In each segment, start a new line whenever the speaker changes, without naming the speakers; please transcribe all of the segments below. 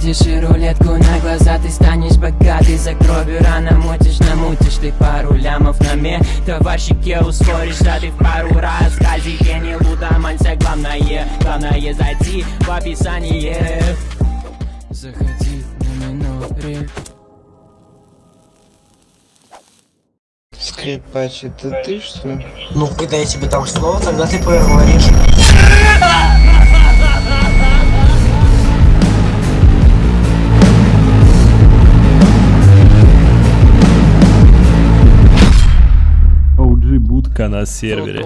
Крутишь и рулетку на глаза, ты станешь богатый За кровью рано мутишь, намутишь ты пару лямов на мне Товарщике ускоришь, да ты в пару раз. Казике не лудоманься, главное, главное зайти в описание. Заходи на минуре
Скрипач, это ты что ли?
Ну, когда я тебе там слово, тогда ты проговоришь.
Будка на сервере.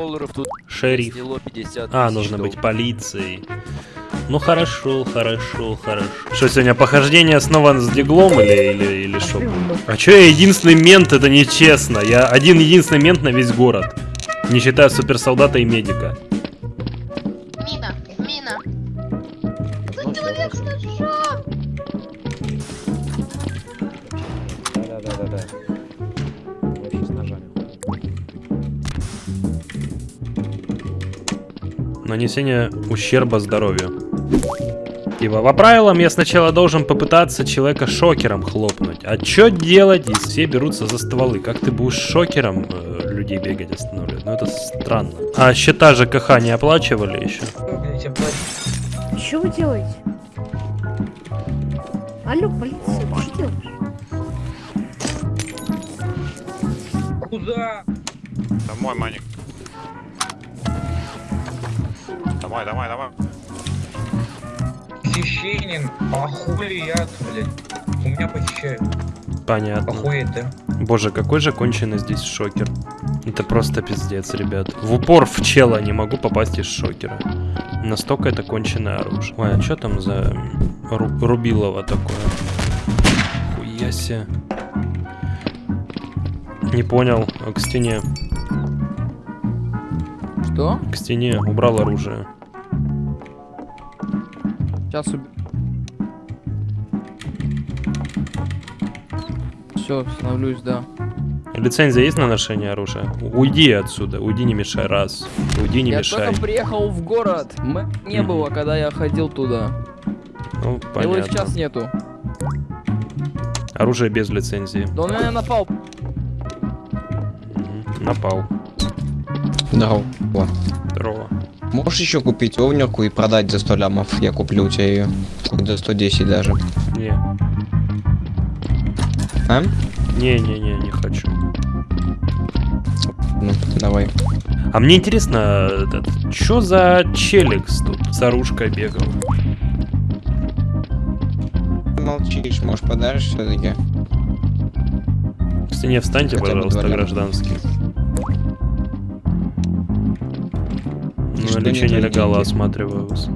Шериф.
сняло 50
А, нужно быть полицией. Ну хорошо, хорошо, хорошо. Что сегодня похождение снова с диглом или или или что? А чё я единственный мент? Это нечестно. Я один единственный мент на весь город, не считая суперсолдата и медика. Нанесение ущерба здоровью. Типа, по правилам я сначала должен попытаться человека шокером хлопнуть. А чё делать, если все берутся за стволы? Как ты будешь шокером э, людей бегать останавливать? Ну это странно. А счета ЖКХ не оплачивали еще?
Что вы делаете? Алло, полиция, ты что делаешь?
Домой, Маник. Домой.
Священник, а хули я, блядь? У меня похищают.
Понятно.
Охуеть, да?
Боже, какой же конченый здесь шокер. Это просто пиздец, ребят. В упор в чела не могу попасть из шокера. Настолько это конченое оружие. Ой, а что там за ру- рубилово такое? Хуяся. Не понял. А К стене.
Что?
К стене. Убрал оружие.
Сейчас уб... Все, становлюсь, да.
Лицензия есть на ношение оружия? Уйди отсюда. Уйди, не мешай. Раз. Уйди, не
я
мешай.
только приехал в город. М не
Мгм.
было, когда я ходил туда.
Ну,
Его
понятно.
сейчас нету.
Оружие без лицензии.
Да он меня напал.
Напал.
Здорово.
Здорово.
Можешь еще купить овнерку и продать за 100 лямов? Я куплю у тебя ее. За 110 даже.
Не.
А?
Не-не-не, не хочу.
Ну, давай.
А мне интересно, что за челикс тут с оружкой бегал?
Молчишь, может подаришь все-таки?
В стене встаньте,
Хотя
пожалуйста, гражданский. Наличие нелегала осматриваю вас.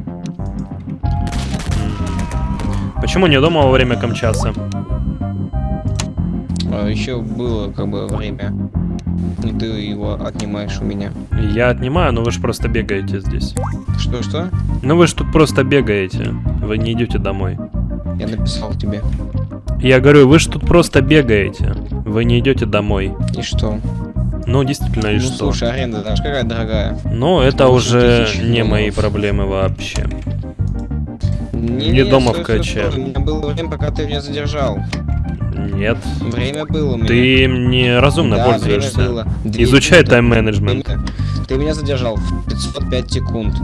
Почему не дома во время Камчаса?
еще было как бы время. И ты его отнимаешь у меня.
Я отнимаю, но вы же просто бегаете здесь.
Что-что?
Ну вы же тут просто бегаете. Вы не идете домой.
Я написал тебе.
Я говорю, вы же тут просто бегаете. Вы не идете домой.
И что?
Ну, действительно, и
ну,
что?
слушай, аренда даже какая дорогая.
Ну, это
Восемь
уже не мои
долларов.
проблемы вообще.
Не,
Не дома в каче.
У меня было время, пока ты меня задержал.
Нет.
Время было у меня.
Ты неразумно
да,
пользуешься.
Время было. Две
Изучай тайм-менеджмент.
Ты меня задержал в 505 секунд.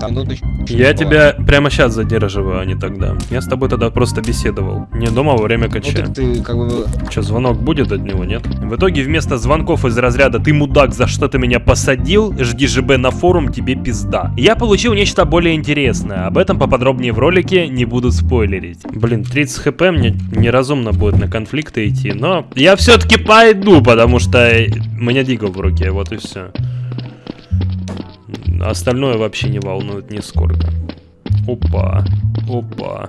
Там минуту еще
Я тебя прямо сейчас задерживаю, а не тогда. Я с тобой тогда просто беседовал. Не дома во время
Ну
кача.
так ты как бы...
Че, звонок будет от него, нет? В итоге вместо звонков из разряда «Ты мудак, за что ты меня посадил? Жди ЖБ на форум, тебе пизда». Я получил нечто более интересное. Об этом поподробнее в ролике, не буду спойлерить. Блин, 30 хп мне неразумно будет на конфликты идти, но я все-таки пойду, потому что у меня дигл в руке, вот и все. Остальное вообще не волнует нисколько. Опа, опа.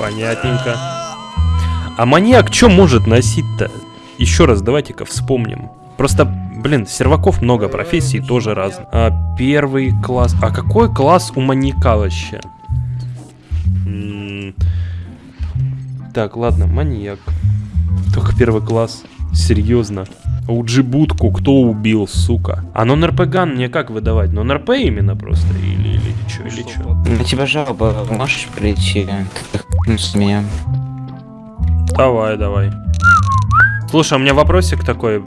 Понятненько. А маньяк что может носить-то? Еще раз давайте-ка вспомним. Просто, блин, серваков много, профессий тоже разные. А, первый класс. А какой класс у маньяка вообще? Так, ладно, маньяк. Только первый класс. Серьезно. Уджи-будку кто убил, сука? А нон-РП-ган мне как выдавать? Нон-РП именно просто? Или, или чё, или чё?
На тебя жалоба, можешь прийти? Ты меня.
Давай, давай. Слушай, у меня вопросик такой,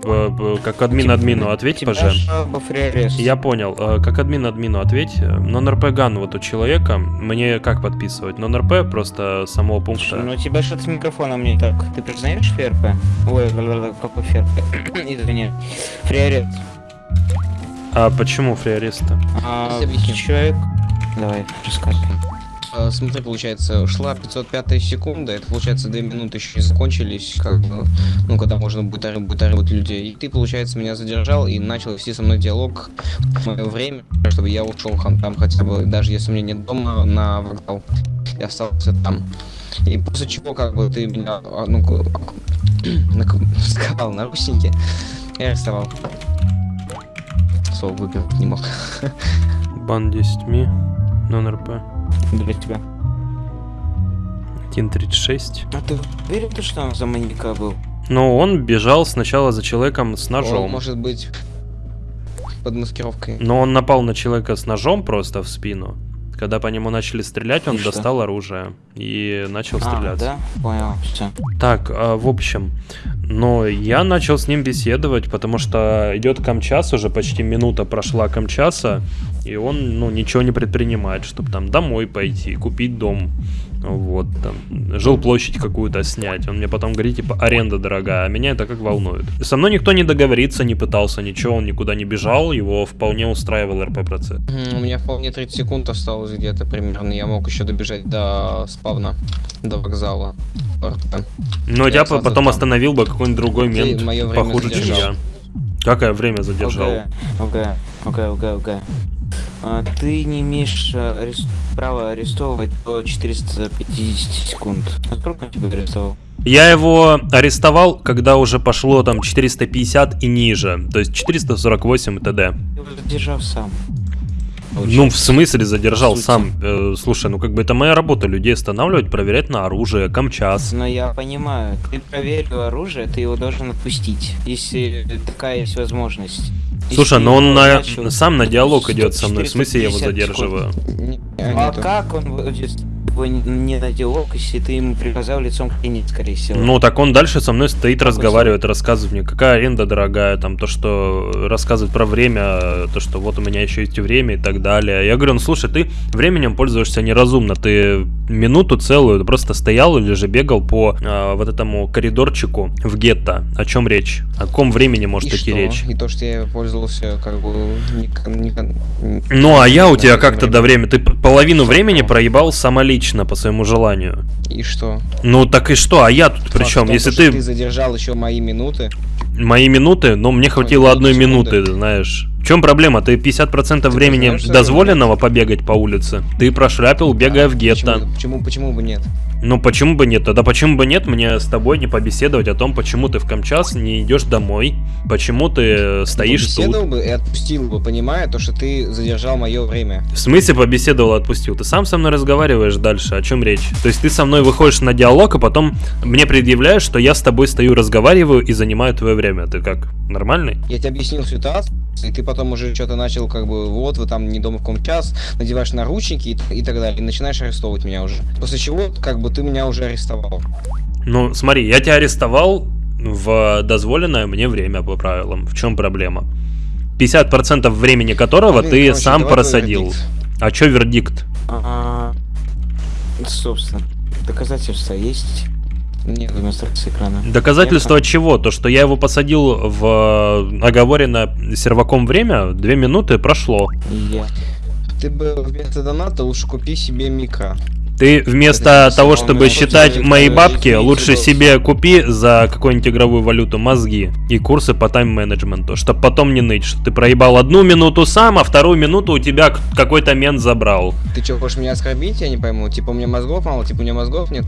как админ админу, ответь, пожалуйста. Я понял. Как админ админу ответь. Нон-РП ган вот у человека. Мне как подписывать? Нон-РП просто с самого пункта.
Ну у тебя что-то с микрофоном не так. Ты признаешь ФРП? Ой, какой ФРП? Извини. Фриарест.
А почему фриареста?
А, человек... Давай, рассказывай.
А, Смотри, получается, шла 505 секунда, это получается 2 минуты еще не закончились, как бы, ну, когда можно будет, ориентировать людей. И ты, получается, меня задержал и начал вести со мной диалог в мое время, чтобы я ушел там хотя бы, даже если у меня нет дома, на вокзал. Я остался там. И после чего, как бы, ты меня, а, ну, нак- сковал наручники и арестовал. Слово выговорить не мог.
Бан 10 ми. Нон-РП.
Для тебя.
1.36.
А ты уверен, то, что он за маньяка был?
Ну, он бежал сначала за человеком с
Он
ножом.
может быть под маскировкой.
Но он напал на человека с ножом просто в спину. Когда по нему начали стрелять, он
И что?
достал оружие и начал
А,
стреляться.
да? Понял, все.
Так, а, в общем, но я начал с ним беседовать, потому что идет камчас, уже почти минута прошла камчаса, и он, ну, ничего не предпринимает, чтобы там домой пойти, купить дом, вот, там, жилплощадь какую-то снять. Он мне потом говорит, типа, аренда дорогая, а меня это как волнует. Со мной никто не договориться не пытался, ничего, он никуда не бежал, его вполне устраивал РП-процесс.
У меня вполне 30 секунд осталось где-то примерно. Я мог еще добежать до спавна, до вокзала. РП.
Но
Я
тебя
сразу
потом
там.
остановил бы какой-нибудь другой
Ты
мент, похуже, чем
задержал.
я. Какое время задержал?
Окей, окей, окей, окей. А, Ты не имеешь а, арест- права арестовывать до 450 секунд. А сколько он тебя арестовал?
Я его арестовал, когда уже пошло там 450 и ниже, то есть 448 и т.д.
Ты его задержал сам.
Ну, в смысле задержал
Сути.
сам? Э, слушай, ну как бы это моя работа, людей останавливать, проверять на оружие, камчас.
Но я понимаю, ты проверил оружие, ты его должен отпустить, если такая есть возможность.
Слушай, но он на, сам на диалог идет со мной, в смысле я его
450 секунд.
задерживаю?
А как он будет тобой не- не на диалог, если ты ему приказал лицом к стене, скорее всего?
Ну, так он дальше со мной стоит, разговаривает, рассказывает мне, какая аренда дорогая, там, то, что рассказывает про время, то, что вот у меня еще есть время и так далее. Я говорю, ну, слушай, ты временем пользуешься неразумно, ты минуту целую просто стоял или же бегал по а, вот этому коридорчику в гетто. О чем речь? О каком времени может
И
идти
что?
речь?
И то, что я пользовался, как бы, не, не кон-
Ну, а я у тебя как-то до времени... Ты половину времени проебал самолично по своему желанию.
И что?
Ну, так и что? А я тут при
Факт
чем?
том,
Если ты...
ты задержал еще мои минуты,
Мои минуты, но мне хватило
Ой,
одной
секунды.
минуты, знаешь. В чем проблема? Ты 50% времени
знаешь,
дозволенного побегать по улице. Ты прошляпил, бегая в гетто.
почему, почему, почему бы нет?
Ну почему бы нет? Тогда почему бы нет мне с тобой не побеседовать о том, почему ты в Камчас не идешь домой? Почему ты э, стоишь
Побеседовал
тут?
бы и отпустил бы, понимая то, что ты задержал мое время.
В смысле побеседовал, отпустил? Ты сам со мной разговариваешь дальше, о чем речь? То есть ты со мной выходишь на диалог, а потом мне предъявляешь, что я с тобой стою, разговариваю и занимаю твое время. Ты как, нормальный?
Я тебе объяснил ситуацию, и ты потом уже что-то начал, как бы, вот, вы там не дома в ком час, надеваешь наручники и, и так далее, и начинаешь арестовывать меня уже. После чего, как бы, ты меня уже арестовал.
Ну, смотри, я тебя арестовал в дозволенное мне время по правилам. В чем проблема? 50% времени которого
Блин,
ты
короче,
сам просадил.
вердикт.
А чё вердикт?
А, собственно, доказательства есть?
Нет,
Демонстрация экрана.
Доказательство
Нет,
чего? То, что я его посадил в э, оговоренное серваком время, две минуты прошло.
Я.
ты бы вместо доната лучше купи себе микро.
Ты вместо
Это
того, чтобы считать мои бабки, лучше себе купи за какую-нибудь игровую валюту мозги и курсы по тайм-менеджменту, чтобы потом не ныть, что ты проебал одну минуту сам, а вторую минуту у тебя какой-то мент забрал.
Ты что, хочешь меня оскорбить? Я не пойму. Типа, у меня мозгов мало, типа, у меня мозгов нет.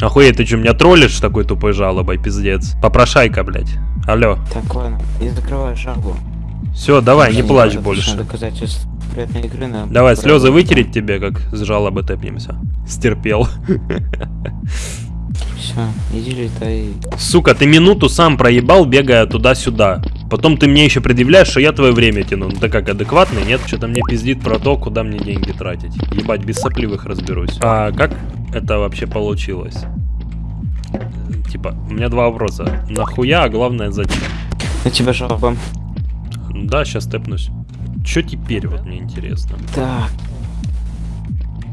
Охуеть, ты что, меня троллишь такой тупой жалобой, пиздец? Попрошайка, блядь. Алло.
Так, ладно, я закрываю жалобу.
Все, давай, не
Мне
плачь больше.
Доказательств игры на
Давай, слезы вытереть тебе, как с жалобы тэпнемся. Стерпел.
Все, иди летай.
Сука, ты минуту сам проебал, бегая туда-сюда. Потом ты мне еще предъявляешь, что я твое время тяну. Ну ты как, адекватный, нет? Что-то мне пиздит про то, куда мне деньги тратить. Ебать, без сопливых разберусь. А как это вообще получилось? Типа, у меня два вопроса. Нахуя, а главное зачем?
На тебя жалоба.
Да, сейчас тэпнусь. Че теперь, вот мне интересно.
Так,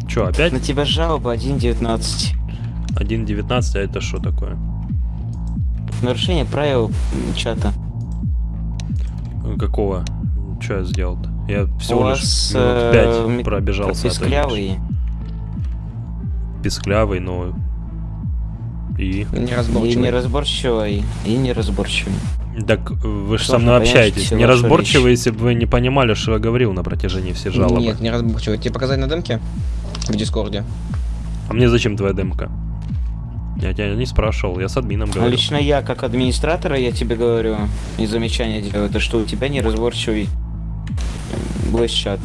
Че, опять
на тебя жалоба 1.19.
1.19, а это что такое?
Нарушение правил чата.
Какого? Че я сделал-то? Я всего
У
лишь
вас,
минут
э,
пять
ми-
пробежался.
Писклявый.
Писклявый, но... И?
И
Неразборчивый.
неразборчивый. И неразборчивый.
Так вы же со мной общаетесь. Неразборчиво, если бы вы не понимали, что я говорил на протяжении всей жалобы.
Нет, неразборчивый. Тебе показать на демке? В Дискорде.
А мне зачем твоя демка? Я тебя не спрашивал, я с админом
А
говорю.
лично я, как администратора, я тебе говорю, и замечание делаю, то что у тебя неразборчивый voice чат.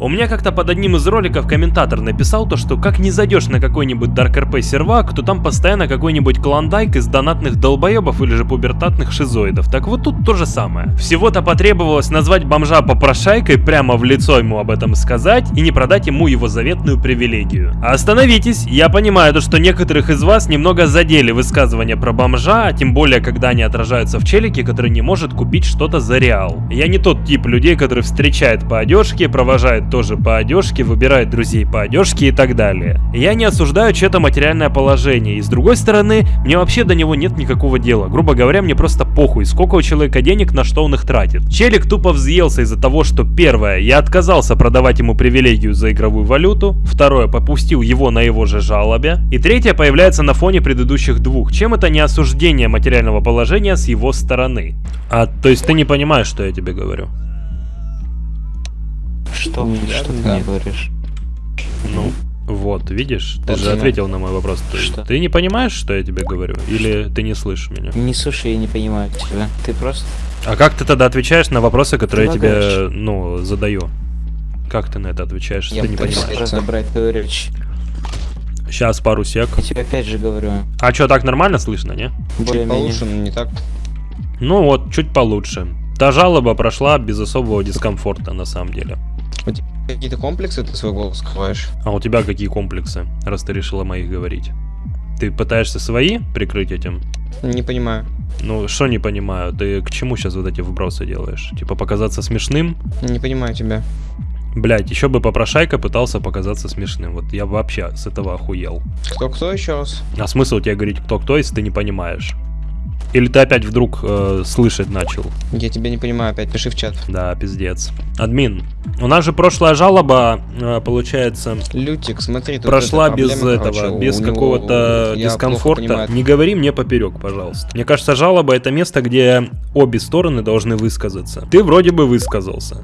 У меня как-то под одним из роликов комментатор написал то, что как не зайдешь на какой-нибудь Dark RP сервак, то там постоянно какой-нибудь клондайк из донатных долбоебов или же пубертатных шизоидов. Так вот тут то же самое. Всего-то потребовалось назвать бомжа попрошайкой, прямо в лицо ему об этом сказать и не продать ему его заветную привилегию. А Остановитесь, я понимаю то, что некоторых из вас немного задели высказывания про бомжа, а тем более когда они отражаются в челике, который не может купить что-то за реал. Я не тот тип людей, который встречает по одежке, провожает тоже по одежке, выбирает друзей по одежке и так далее. Я не осуждаю чье-то материальное положение, и с другой стороны, мне вообще до него нет никакого дела. Грубо говоря, мне просто похуй, сколько у человека денег, на что он их тратит. Челик тупо взъелся из-за того, что первое, я отказался продавать ему привилегию за игровую валюту, второе, попустил его на его же жалобе, и третье появляется на фоне предыдущих двух. Чем это не осуждение материального положения с его стороны? А, то есть ты не понимаешь, что я тебе говорю?
Что?
Да,
что ты
да.
мне говоришь?
Ну, вот, видишь, ты
Вот
же
именно.
ответил на мой вопрос. Ты,
Что?
ты не понимаешь, что я тебе говорю? Или ты не слышишь меня?
Не слушай, я не понимаю тебя. Ты просто...
А как ты тогда отвечаешь на вопросы, которые я тебе,
лагаешь.
ну, задаю? Как ты на это отвечаешь,
Я
ты не понимаешь?
разобрать твою речь.
Сейчас пару сек.
Я тебе опять же говорю.
А что, так нормально слышно, не?
Чуть
Более-менее.
получше, но не так.
Ну вот, чуть получше. Та жалоба прошла без особого дискомфорта, на самом деле.
Какие-то комплексы ты свой голос скрываешь?
А у тебя какие комплексы, раз ты решила моих говорить? Ты пытаешься свои прикрыть этим?
Не понимаю.
Ну, что не понимаю, ты к чему сейчас вот эти вбросы делаешь? Типа показаться смешным?
Не понимаю тебя.
Блять, еще бы попрошайка пытался показаться смешным. Вот я вообще с этого охуел.
Кто-кто еще раз?
А смысл тебе говорить кто-кто, если ты не понимаешь? Или ты опять вдруг э, слышать начал?
Я тебя не понимаю, опять пиши в чат.
Да, пиздец. Админ, у нас же прошлая жалоба, э, получается,
Лютик, смотри, тут
прошла
эта
без этого,
короче,
без какого-то дискомфорта. Не говори мне поперек, пожалуйста. Мне кажется, жалоба это место, где обе стороны должны высказаться. Ты вроде бы высказался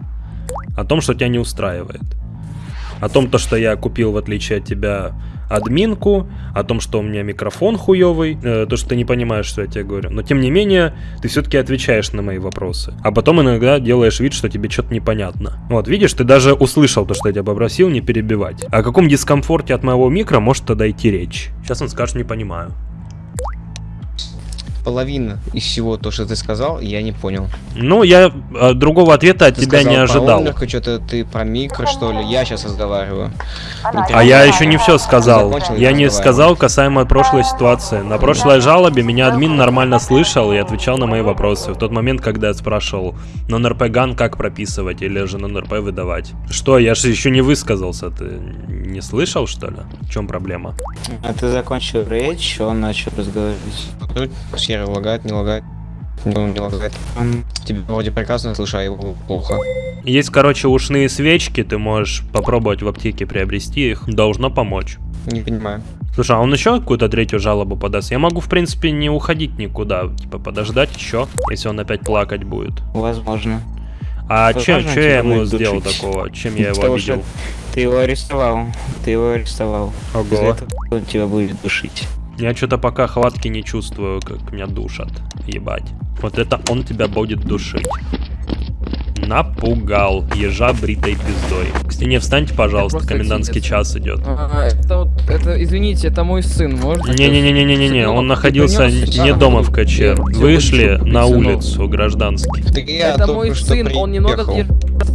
о том, что тебя не устраивает. О том, то, что я купил, в отличие от тебя, админку, о том, что у меня микрофон хуёвый, э, то, что ты не понимаешь, что я тебе говорю. Но тем не менее, ты все-таки отвечаешь на мои вопросы. А потом иногда делаешь вид, что тебе что-то непонятно. Вот, видишь, ты даже услышал то, что я тебя попросил не перебивать. О каком дискомфорте от моего микро может тогда идти речь? Сейчас он скажет, не понимаю.
Половина из всего то, что ты сказал, я не понял.
Ну, я э, другого ответа от
Ты
тебя не ожидал.
Про что-то ты про микро, что ли? Я сейчас разговариваю. Ну,
А я еще не все сказал. Я не сказал касаемо прошлой ситуации. На прошлой жалобе меня админ нормально слышал и отвечал на мои вопросы. В тот момент, когда я спрашивал, нон-РП ган как прописывать или же нон-РП выдавать. Что, я же еще не высказался. Ты не слышал, что ли? В чем проблема?
А ты закончил речь, он начал разговаривать.
Серый лагает, не лагает. Ну, не лагает. Тебя вроде прекрасно слышу, а его плохо.
Есть, короче, ушные свечки, ты можешь попробовать в аптеке приобрести их. Должно помочь.
Не понимаю.
Слушай, а он еще какую-то третью жалобу подаст? Я могу, в принципе, не уходить никуда. Типа, подождать еще, если он опять плакать будет.
Возможно.
А чем, что я ему сделал такого? Чем я его
Потому
обидел?
Ты его арестовал. Ты его арестовал. Из-за
Ого.
этого он тебя будет душить.
Я что-то пока хватки не чувствую, как меня душат. Ебать. Вот это он тебя будет душить. Напугал ежа бритой пиздой. К стене встаньте, пожалуйста, комендантский час идет.
А, это вот, это, извините, это мой сын, может?
Не-не-не-не-не-не, он находился не дома в КЧ. Вышли на улицу, гражданский.
Это мой сын, он немного...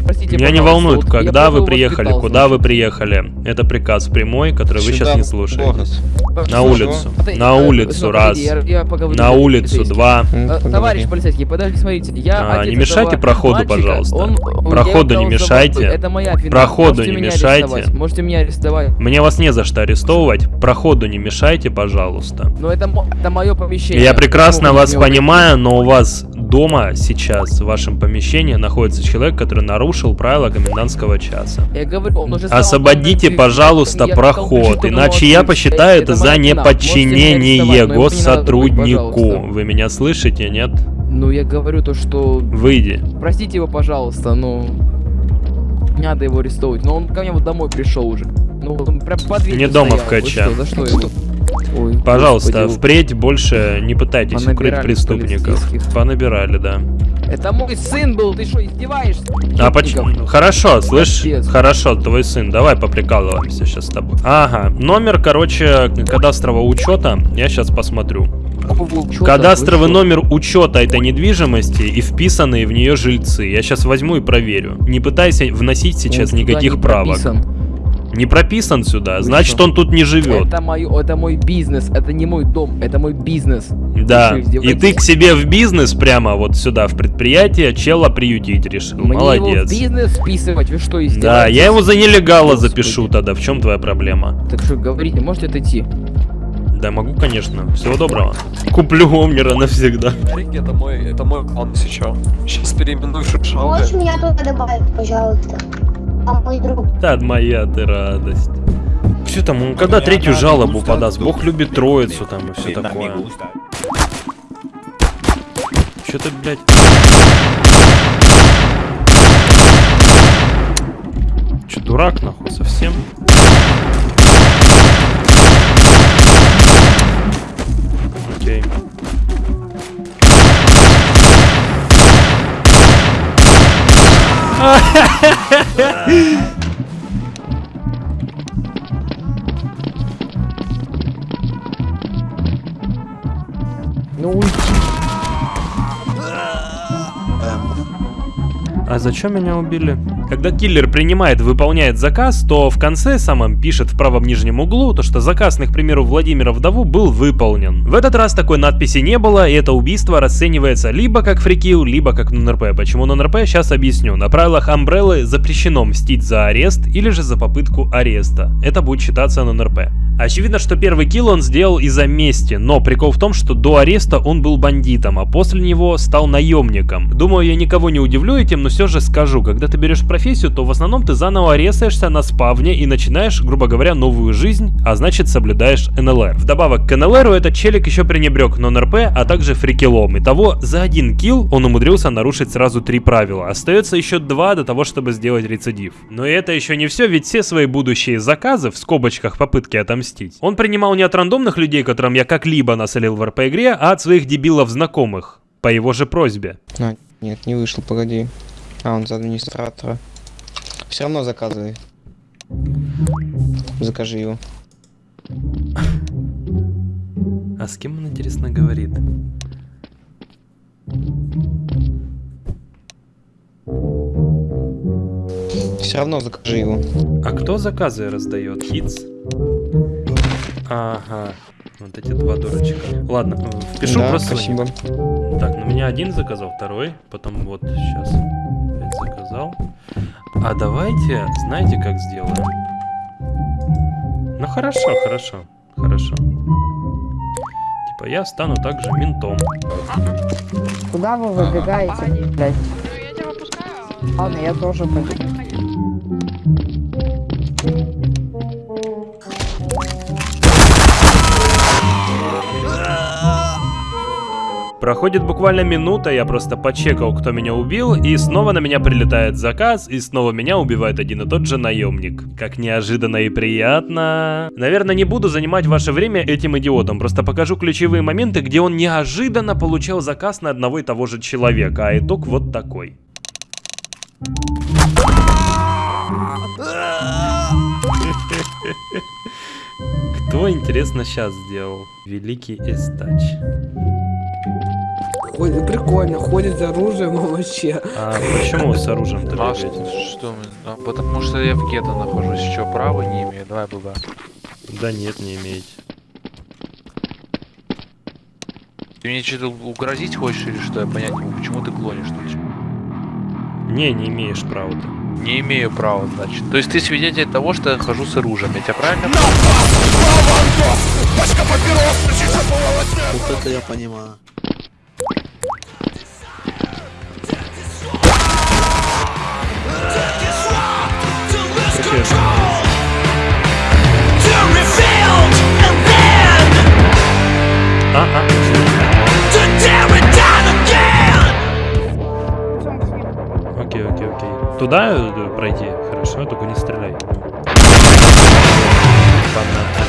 Простите,
Меня не волнует,
вот
когда вы приехали, куда вы приехали. Это приказ прямой, который вы сейчас не слушаете. На улицу. На улицу, раз.
я- я поговорю
На улицу, два.
Э. Товарищ полицейский, подожди, смотрите, я
А, не мешайте проходу,
мальчика,
пожалуйста. Проходу не мешайте. Проходу
Можете
не мешайте.
Можете меня арестовать.
Мне вас не за что арестовывать. Проходу не мешайте, пожалуйста.
Но это, мо- это мое помещение.
Я прекрасно вас понимаю, но у вас дома сейчас, в вашем помещении, находится человек, который нарушил правила комендантского часа.
Я говорю, он уже сказал,
Освободите, пожалуйста, проход, иначе я посчитаю это за неподчинение
но
госсотруднику. Вы меня слышите, нет?
Ну, я говорю то, что...
Выйди.
Простите его, пожалуйста, ну... Не надо его арестовывать, но он ко мне вот домой пришел уже. Ну, он прям под
Не дома в
стоял. Вы
КЧ.
что, за что его? Ой,
Пожалуйста,
господи,
впредь больше не пытайтесь укрыть
Понабирали
преступников.
полицейских.
Понабирали, да.
Это мой сын был, ты что, издеваешься?
А почему? Хорошо, слышь,
Капец.
хорошо, твой сын, давай поприкалываемся сейчас с тобой. Ага, номер, короче, кадастрового учета, я сейчас посмотрю.
Чё
Кадастровый
там, вы
номер учета этой недвижимости и вписанные в нее жильцы. Я сейчас возьму и проверю. Не пытайся вносить сейчас
Он
никаких правок.
прописан.
Не прописан сюда,
Вы
значит
что?
он тут не живет.
Это, мой, это мой бизнес, это не мой дом, это мой бизнес.
Да. И ты к себе в бизнес прямо вот сюда, в предприятие, чела приютить решил.
Мне его в
Молодец.
бизнес вписывать, вы что, издеваетесь?
Да, я его за нелегала
Господи.
запишу тогда. В чем твоя проблема?
Так что, говорите, можете отойти?
Да, могу, конечно. Всего доброго. Куплю Омнера навсегда.
Это мой, это мой клан сейчас. Сейчас переименую Шишалга.
Можешь меня туда добавить, пожалуйста? А мой друг.
Да, моя ты радость. Все там, он когда третью жалобу подаст? Бог любит троицу там и все такое. Че ты, блядь? Че, дурак, нахуй, совсем? Окей.
Ну уйди.
А зачем меня убили? Когда киллер принимает, выполняет заказ, то в конце самом пишет в правом нижнем углу, то что заказ, на, к примеру, Владимира Вдову был выполнен. В этот раз такой надписи не было, и это убийство расценивается либо как фрикил, либо как нон-РП. Почему нон-РП, сейчас объясню. На правилах Амбреллы запрещено мстить за арест или же за попытку ареста. Это будет считаться нон-РП. Очевидно, что первый килл он сделал из-за мести, но прикол в том, что до ареста он был бандитом, а после него стал наемником. Думаю, я никого не удивлю этим, но все же скажу, когда ты берешь профессию, то в основном ты заново арестаешься на спавне и начинаешь, грубо говоря, новую жизнь, а значит соблюдаешь НЛР. Вдобавок к НЛРу этот челик еще пренебрег нон-РП, а также фрикилом. Итого, за один килл он умудрился нарушить сразу три правила. Остается еще два до того, чтобы сделать рецидив. Но это еще не все, ведь все свои будущие заказы, в скобочках попытки отомстить, он принимал не от рандомных людей, которым я как-либо насолил в РП-игре, а от своих дебилов-знакомых. По его же просьбе.
А, нет, не вышел, погоди. А, он за администратора. Все равно заказывай. Закажи его.
А с кем он, интересно, говорит?
Все равно закажи его.
А кто заказы раздает? Хитс? Ага. Вот эти два дурачка. Ладно, э, впишу
да,
просто.
спасибо.
Так, на меня один заказал, второй. Потом вот сейчас заказал. А давайте, знаете, как сделаем? Ну хорошо, хорошо, хорошо. Типа я стану также ментом.
Куда вы выбегаете, блядь?
Я тебя выпускаю.
Ладно, я тоже пойду.
Проходит буквально минута, я просто почекал, кто меня убил, и снова на меня прилетает заказ, и снова меня убивает один и тот же наемник. Как неожиданно и приятно. Наверное, не буду занимать ваше время этим идиотом, просто покажу ключевые моменты, где он неожиданно получал заказ на одного и того же человека, а итог вот такой. Кто, интересно, сейчас сделал? Великий Эстач.
Ой, прикольно, ходит с оружием вообще.
А почему с оружием-то
А
бегать?
что? А, потому что я в гетто нахожусь. Что, права не имею? Давай, баба.
Да нет, не имеете.
Ты мне что-то угрозить хочешь или что? Я понять не могу. Почему ты клонишь тут?
Не, не имеешь права-то.
Не имею права, значит. То есть ты свидетель того, что я хожу с оружием. Я тебя правильно понял?
Вот это я понимаю.
Ага. Окей, окей, окей. Туда э, пройти? Хорошо, только не стреляй. Понятно.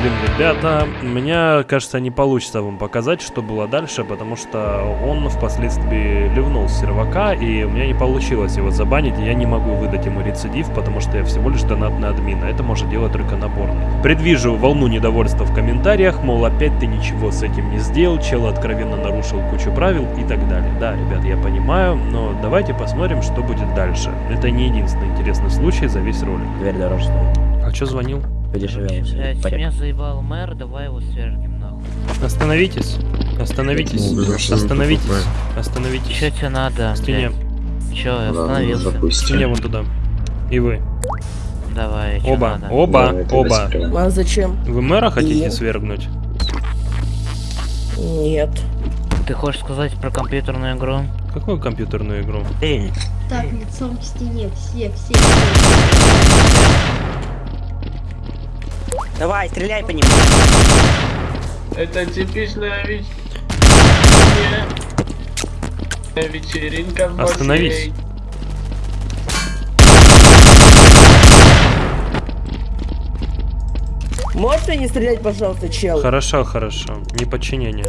Блин, ребята, меня, кажется, не получится вам показать, что было дальше, потому что он впоследствии ливнул с сервака, и у меня не получилось его забанить, и я не могу выдать ему рецидив, потому что я всего лишь донатный админ, а это может делать только наборный. Предвижу волну недовольства в комментариях, мол, опять ты ничего с этим не сделал, чел откровенно нарушил кучу правил и так далее. Да, ребят, я понимаю, но давайте посмотрим, что будет дальше. Это не единственный интересный случай за весь ролик.
Дверь дороже стоит.
А чё звонил?
Переживем.
Блять, меня заебал мэр, давай его свергнем нахуй.
Остановитесь. Остановитесь. Остановитесь. Остановитесь.
Чё тебе надо?
К стене.
Чё, я остановился?
К стене вон туда. И вы.
Давай,
Оба,
надо?
оба, оба.
А зачем?
Вы мэра хотите
Нет.
свергнуть?
Нет.
Ты хочешь сказать про компьютерную игру?
Какую компьютерную игру?
Так, лицом к стене, все, все.
Давай, стреляй по ним.
Это типичная веч... вечеринка в
Остановись.
Можете не стрелять, пожалуйста, чел?
Хорошо, хорошо. Неподчинение.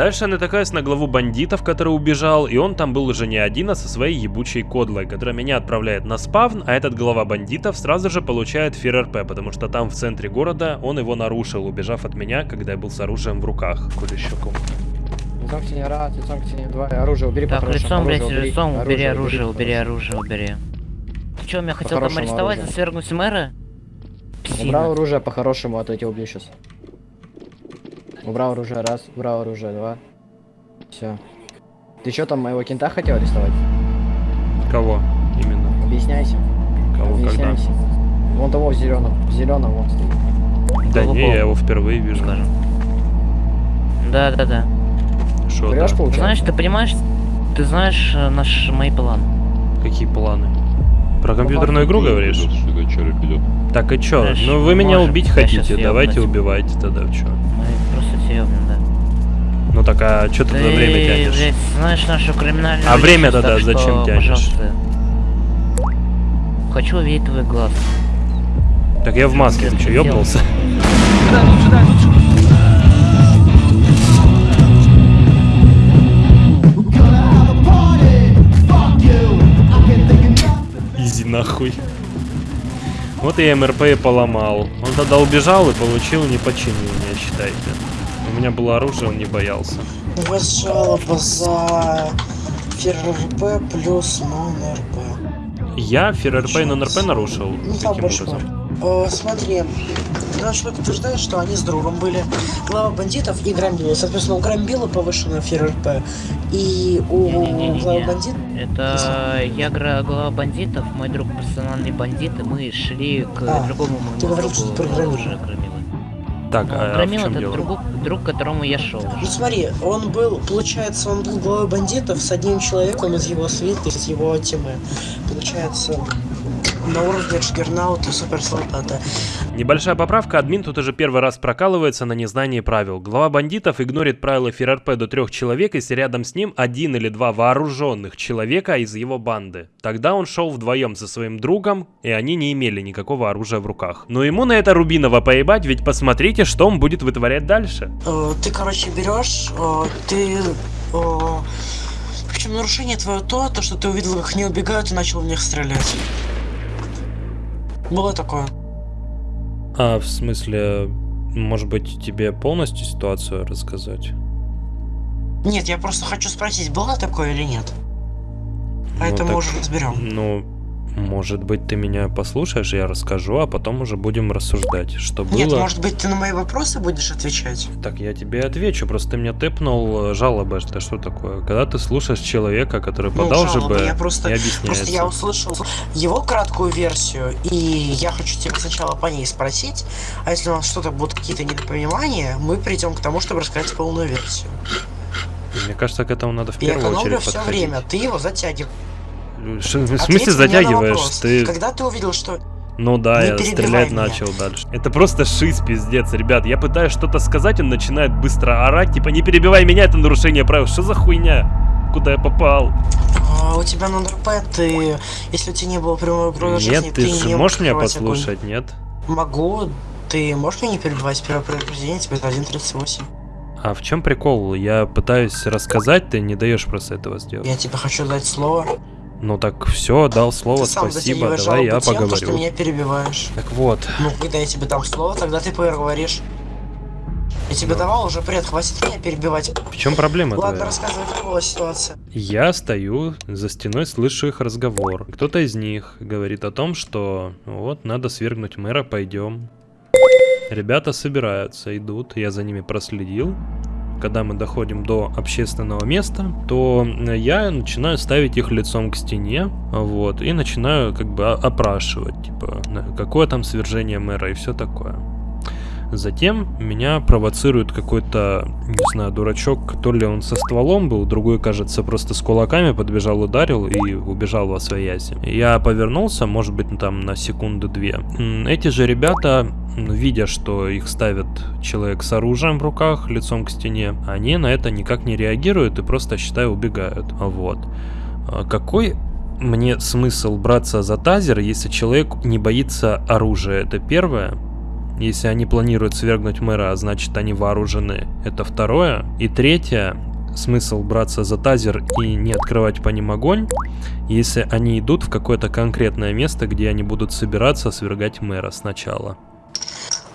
Дальше я натыкаюсь на главу бандитов, который убежал, и он там был уже не один, а со своей ебучей кодлой, которая меня отправляет на спавн, а этот глава бандитов сразу же получает ФРРП, потому что там в центре города он его нарушил, убежав от меня, когда я был с оружием в руках. Кулищуком.
Лицом к стене раз, лицом к стене два. Оружие убери
Так, лицом, блядь, лицом, убери оружие,
оружие
убери оружие, убери. Ты чё, меня хотел там арестовать, свергнуть мэра?
Убрал оружие по-хорошему, а то я тебя убью сейчас. Убрал оружие раз, убрал оружие два. Все. Ты что там моего кента хотел арестовать?
Кого именно?
Объясняйся.
Кого, когда?
Объясняйся. Вон того в зеленом. В зеленом вон стоит.
Да не, я его впервые вижу.
Скажем. Да, да, да.
Шо, да?
Врешь, получается?
Знаешь, ты понимаешь, ты знаешь э, наш мои планы.
Какие планы? Про компьютерную игру говоришь? Так и чё? Ну вы меня
можем.
убить хотите, давайте убивайте тогда, чё?
Мы съебнем, да.
Ну так, а чё ты за время
Ты,
тянешь?
блядь, знаешь нашу криминальную
А время тогда
что,
зачем тянешь?
пожалуйста. Хочу увидеть твой глаз.
Так я в маске, ты чё, ёбнулся? Изи нахуй. Вот я МРП и поломал. Он тогда убежал и получил неподчинение, считайте. У меня было оружие, он не боялся.
У вас жалоба за ФРРП плюс нон-РП.
Я ФРРП и нон-РП нарушил?
Ну там больше
образом?
Э, смотри, наш человек утверждает, что они с другом были глава бандитов и громбила. Соответственно, у громбила повышена ФРРП, и у
Не-не-не-не.
главы бандитов...
Это я глава бандитов, мой друг профессиональный бандит, и мы шли к
А,
другому моему
ты говорил,
другу,
что про Громила.
уже Громила.
Так,
Ну,
а, в
Громила
чем
это
дело?
друг, друг, к которому я шел.
Ну смотри, он был, получается, он был главой бандитов с одним человеком из его свиты, из его тимы. Получается, на уровне Джиггернаута Супер Солдата.
Небольшая поправка, админ тут уже первый раз прокалывается на незнании правил. Глава бандитов игнорит правила ФРРП до трех человек, если рядом с ним один или два вооруженных человека из его банды. Тогда он шел вдвоем со своим другом, и они не имели никакого оружия в руках. Но ему на это Рубинова поебать, ведь посмотрите, что он будет вытворять дальше.
Э, ты, короче, берешь, э, ты... э, Причем нарушение твое то, то, что ты увидел, как они убегают и начал в них стрелять. Было такое.
А, в смысле, может быть, тебе полностью ситуацию рассказать?
Нет, я просто хочу спросить, было такое или нет? А
Ну
это мы
так,
уже разберем.
Ну, может быть, ты меня послушаешь, я расскажу, а потом уже будем рассуждать, что было.
Нет, может быть, ты на мои вопросы будешь отвечать?
Так я тебе отвечу, просто ты меня тэпнул э, жалобы, это что такое? Когда ты слушаешь человека, который
Ну,
подал
жалобы,
ЖБ
я просто, просто
объясняется.
я услышал его краткую версию, и я хочу тебя сначала по ней спросить, а если у нас что-то будут какие-то недопонимания, мы придем к тому, чтобы рассказать полную версию.
Мне кажется, к этому надо в первую очередь
все
подходить.
время, ты его затягиваешь.
В смысле затягиваешь? Ты...
Когда ты увидел, что
Ну да,
Не
я стрелять
меня.
начал дальше. Это просто шиз, пиздец, ребят. Я пытаюсь что-то сказать, он начинает быстро орать, типа не перебивай меня, это нарушение правил. Что за хуйня? Куда я попал?
а, у тебя на НРП, ты, если у тебя не было прямой угрозы
Нет, ты
не
же
мог
можешь меня
открывать огонь.
послушать, нет?
Могу. Ты можешь меня не перебивать? Первое предупреждение тебе это 1.38.
А в чем прикол? Я пытаюсь рассказать, ты не даешь просто этого сделать.
Я тебе хочу дать слово.
Ну так все, дал слово,
ты сам
спасибо, давай я
тем, то,
поговорю.
что меня перебиваешь.
Так вот,
Ну, когда я тебе дам слово, тогда ты поговоришь. Я тебе давал уже пред, хватит меня перебивать.
в чем проблема
Ладно,
твоя?
рассказывай, как была ситуация.
Я стою за стеной, слышу их разговор. Кто-то из них говорит о том, что вот надо свергнуть мэра, пойдем. Ребята собираются, идут, я за ними проследил. Когда мы доходим до общественного места, то я начинаю ставить их лицом к стене, вот, и начинаю как бы опрашивать, типа, какое там свержение мэра и все такое. Затем меня провоцирует какой-то, не знаю, дурачок, то ли он со стволом был, другой, кажется, просто с кулаками подбежал, ударил и убежал во свояси. Я повернулся, может быть, там на секунду-две. М, Эти же ребята, м, видя, что их ставит человек с оружием в руках, лицом к стене, они на это никак не реагируют и просто, считаю, убегают. Вот. А Какой мне смысл браться за тазер, если человек не боится оружия? Это первое. Если они планируют свергнуть мэра, а значит они вооружены. Это второе. И третье. Смысл браться за тазер и не открывать по ним огонь, если они идут в какое-то конкретное место, где они будут собираться свергать мэра сначала.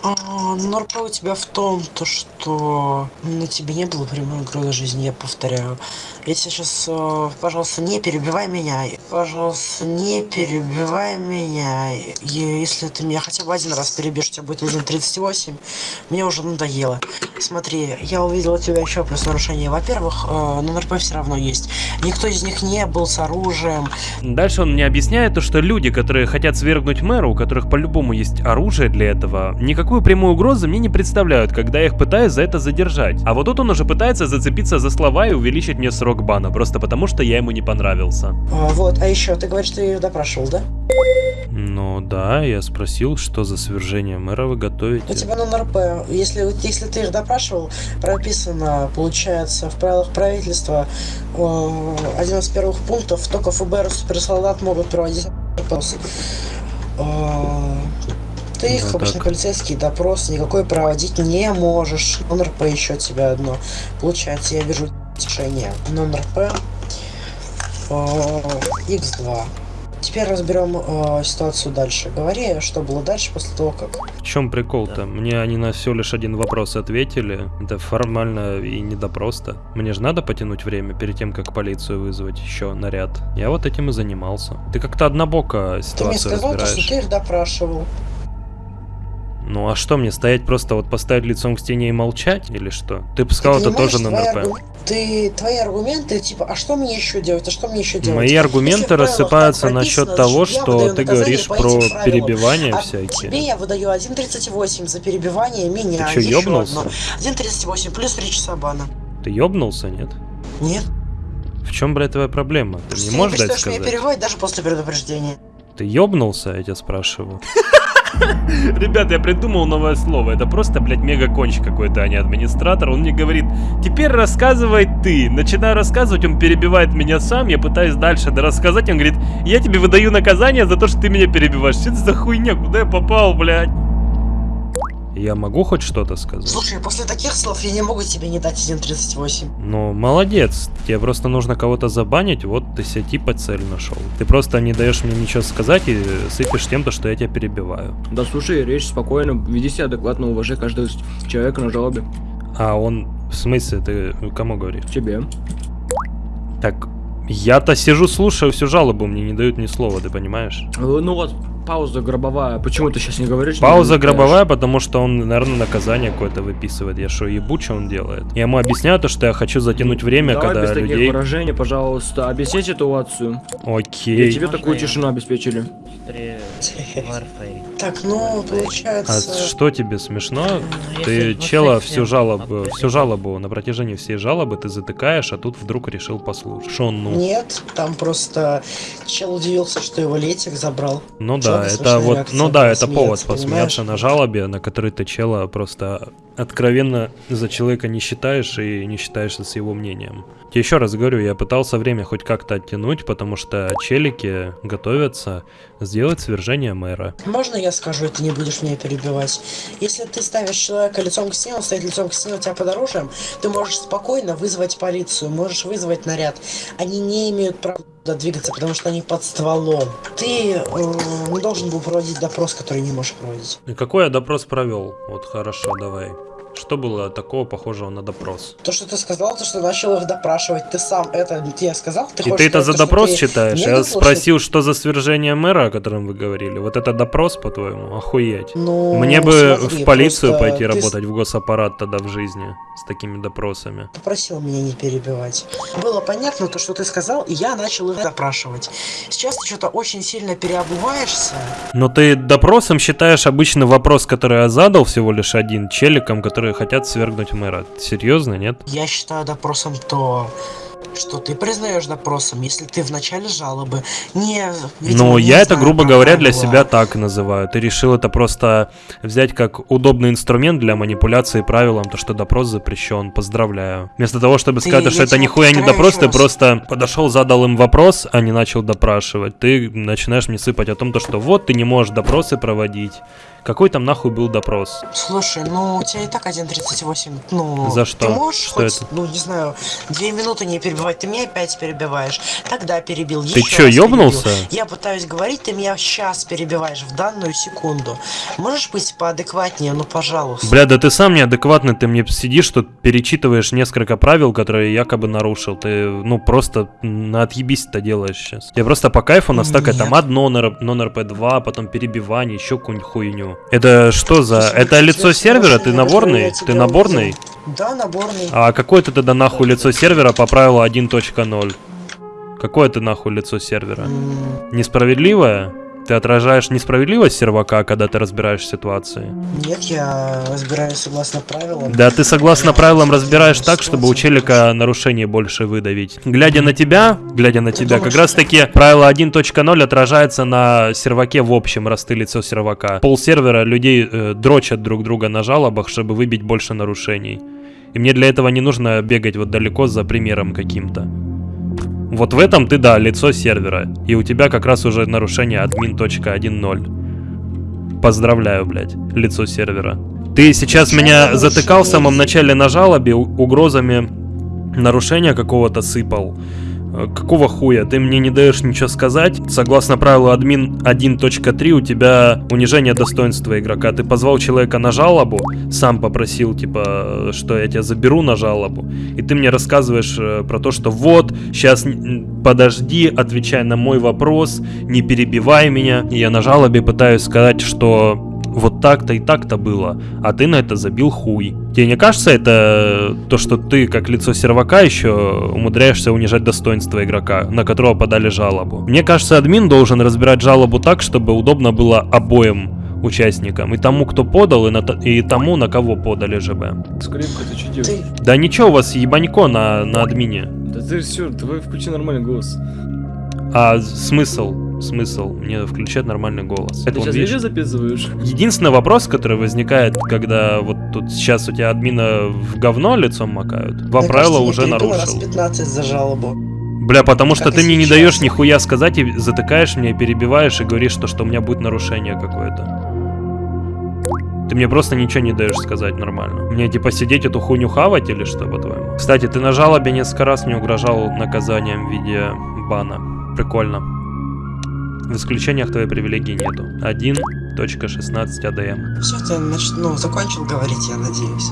А, Норпа у тебя в том, то что на тебе не было прямой угрозы жизни, я повторяю. Тебя сейчас, э, пожалуйста, не перебивай меня. Пожалуйста, не перебивай меня. И если ты меня хотя бы один раз перебьешь, у тебя будет 1.38. Мне уже надоело. Смотри, я увидел у тебя еще плюс нарушение. Во-первых, э, на НРП все равно есть. Никто из них не был с оружием.
Дальше он мне объясняет то, что люди, которые хотят свергнуть мэра, у которых по-любому есть оружие для этого, никакую прямую угрозу мне не представляют, когда я их пытаюсь за это задержать. А вот тут он уже пытается зацепиться за слова и увеличить мне срок бана, просто потому что я ему не понравился.
А, вот, а еще, ты говоришь, ты ее допрашивал, да?
Ну да, я спросил, что за свержение мэра вы готовите.
У тебя на НРП, если, если ты их допрашивал, прописано, получается, в правилах правительства э, один из первых пунктов, только ФБР и суперсолдат могут проводить опросы. Э, ты их,
Ну,
обычно
так.
полицейский допрос никакой проводить не можешь. НРП еще тебя одно. Получается, я вижу решение на НРП X2. Теперь разберем э, ситуацию дальше. Говори, что было дальше после того, как
В чем прикол-то? Мне они на всего лишь один вопрос ответили. Это формально и не допрос-то. Мне же надо потянуть время перед тем, как полицию вызвать еще наряд. Я вот этим и занимался. Ты как-то однобоко
Ты мне
ситуацию
сказал, то,
разбираешь.
что ты их допрашивал.
Ну а что мне, стоять просто вот поставить лицом к стене и молчать? Или что? Ты бы сказал,
Ты
это тоже на НРП.
аргу- Ты, твои аргументы, типа, а что мне еще делать, а что мне еще делать?
Мои
Если
аргументы
правилах
рассыпаются насчет того, что ты говоришь про перебивания
А
всякие.
тебе я выдаю 1.38 за перебивание меня.
Ты
еще
ёбнулся?
одно. 1.38 плюс 3 часа бана.
Ты ёбнулся, нет?
Нет.
В чем, блядь, твоя проблема? Ты
Ты
не можешь дать
перестаешь меня
сказать?
перебивать даже после предупреждения.
Ты ёбнулся, я тебя спрашиваю? Ребят, я придумал новое слово. Это просто, блядь, мега-конч какой-то, а не администратор. Он мне говорит, теперь рассказывай ты. Начинаю рассказывать, он перебивает меня сам. Я пытаюсь дальше рассказать. Он говорит, я тебе выдаю наказание за то, что ты меня перебиваешь. Что это за хуйня? Куда я попал, блядь? Я могу хоть что-то сказать?
Слушай, после таких слов я не могу тебе не дать 1.38.
Ну, молодец. Тебе просто нужно кого-то забанить, вот ты себе типа цель нашел. Ты просто не даешь мне ничего сказать и сыпешь тем, то, что я тебя перебиваю.
Да слушай, речь спокойно, веди себя адекватно, уважай каждого человека на жалобе.
А он, в смысле, ты кому говоришь?
Тебе.
Так, я-то сижу, слушаю всю жалобу, мне не дают ни слова, ты понимаешь?
Э, Ну вот, пауза гробовая. Почему ты сейчас не говоришь?
Пауза гробовая, потому что он, наверное, наказание какое-то выписывает. Я что, ебу, что он делает? Я ему объясняю то, что я хочу затянуть время,
Давай
когда
без таких
людей...
выражений, пожалуйста, объясни ситуацию.
Окей.
И тебе такую тишину обеспечили.
Так, ну,
А
получается...
что тебе смешно?
Ну,
Ты чела всю жалобу, всю жалобу на протяжении всей жалобы ты затыкаешь, а тут вдруг решил послушать. Шо он, ну?
Нет, там просто чел удивился, что его летик забрал.
Ну
Чё
да, это вот, ну да, это повод посмеяться на жалобе, на которой ты чела просто откровенно за человека не считаешь и не считаешься с его мнением. Еще раз говорю, я пытался время хоть как-то оттянуть, потому что челики готовятся сделать свержение мэра.
Можно я скажу, и ты не будешь меня перебивать? Если ты ставишь человека лицом к стене, он стоит лицом к стене у тебя под оружием, ты можешь спокойно вызвать полицию, можешь вызвать наряд. Они не имеют права туда двигаться, потому что они под стволом. Ты э, не должен был проводить допрос, который не можешь проводить.
И какой я допрос провел? Вот хорошо, давай. Что было такого похожего на допрос?
То, что ты сказал, то, что начал их допрашивать, ты сам это тебе сказал? Ты
И ты это за
то,
допрос
ты
считаешь?
не
Я спросил, что за свержение мэра, о котором вы говорили. Вот это допрос, по-твоему? Охуеть.
Ну,
Мне бы
смотри,
в полицию пойти
ты
работать, в госаппарат тогда в жизни с такими допросами.
попросил меня не перебивать. Было понятно то, что ты сказал, и я начал их допрашивать. Сейчас ты что-то очень сильно переобуваешься.
Но ты допросом считаешь обычный вопрос, который я задал всего лишь один, челикам, которые хотят свергнуть мэра. Серьезно, нет?
Я считаю допросом то, что ты признаешь допросом, если ты в начале жалобы не... видимо,
Ну,
не
я это, грубо говоря, для
правила.
себя так называю. Ты решил это просто взять как удобный инструмент для манипуляции правилам, то, что допрос запрещен. Поздравляю. Вместо того, чтобы
Ты-
сказать, что это нихуя не допрос, ты просто подошел, задал им вопрос, а не начал допрашивать. Ты начинаешь мне сыпать о том, то, что вот ты не можешь допросы проводить. Какой там нахуй был допрос?
Слушай, ну у тебя и так 1.38, ну...
За что?
Ты можешь
Что
хоть,
это?
ну не знаю, две минуты не перебивать, ты меня опять перебиваешь. Тогда перебил,
Ты чё,
раз
ёбнулся?
перебил. Я пытаюсь говорить, ты меня сейчас перебиваешь, в данную секунду. Можешь быть поадекватнее, ну пожалуйста.
Бля, да ты сам неадекватный, ты мне сидишь тут, перечитываешь несколько правил, которые я якобы нарушил. Ты, ну, просто на отъебись это делаешь сейчас. Я просто по кайфу настакать там одно non-RP2, потом перебивание, еще какую-нибудь хуйню. Это что за... Это лицо сервера? Ты наборный? Ты наборный?
Да, наборный.
А какое ты тогда нахуй лицо сервера по правилу 1.0? Какое ты нахуй лицо сервера? Несправедливое? Ты отражаешь несправедливость сервака, когда ты разбираешь ситуации?
Нет, я разбираюсь согласно правилам.
Да, ты согласно правилам разбираешь так, чтобы у челика нарушение больше выдавить. Глядя на тебя, глядя на тебя, как раз таки правило 1.0 отражается на серваке в общем, раз ты лицо сервака. Пол сервера людей э, дрочат друг друга на жалобах, чтобы выбить больше нарушений. И мне для этого не нужно бегать вот далеко за примером каким-то. Вот в этом ты, да, лицо сервера. И у тебя как раз уже нарушение admin.1.0. Поздравляю, блядь, лицо сервера. Ты сейчас меня затыкал в самом начале на жалобе угрозами нарушения какого-то сыпал. Э, Какого хуя? Ты мне не даешь ничего сказать? Согласно правилу админ 1.3 у тебя унижение достоинства игрока. Ты позвал человека на жалобу, сам попросил, типа, что я тебя заберу на жалобу. И ты мне рассказываешь э, про то, что вот, сейчас подожди, отвечай на мой вопрос, не перебивай меня. И я на жалобе пытаюсь сказать, что вот так-то и так-то было, а ты на это забил хуй. Тебе не кажется это то, что ты, как лицо сервака, еще умудряешься унижать достоинство игрока, на которого подали жалобу? Мне кажется, админ должен разбирать жалобу так, чтобы удобно было обоим участникам. И тому, кто подал, и, на и тому, на кого подали ЖБ.
Скрипка, ты что делаешь?
Да ничего, у вас ебанько на, на админе.
Да ты все, давай включи нормальный голос.
А смысл? Смысл мне включать нормальный голос.
Ты
Это
сейчас
видишь?
видео записываешь?
Единственный вопрос, который возникает, когда вот тут сейчас у тебя админа в говно лицом макают, два
Мне
правила
кажется, я
уже
перебил раз
нарушил.
15 за жалобу.
Бля, потому что
Как
ты
и
мне не
сейчас.
даешь нихуя сказать и затыкаешь меня, перебиваешь и говоришь, что, что у меня будет нарушение какое-то. Ты мне просто ничего не даешь сказать нормально. Мне типа сидеть эту хуйню хавать или что, по-твоему? Кстати, ты на жалобе несколько раз мне угрожал наказанием в виде бана. Прикольно. В исключениях твоей привилегии нету. 1.16 АДМ.
Все, ты нач... ну, закончил говорить, я надеюсь.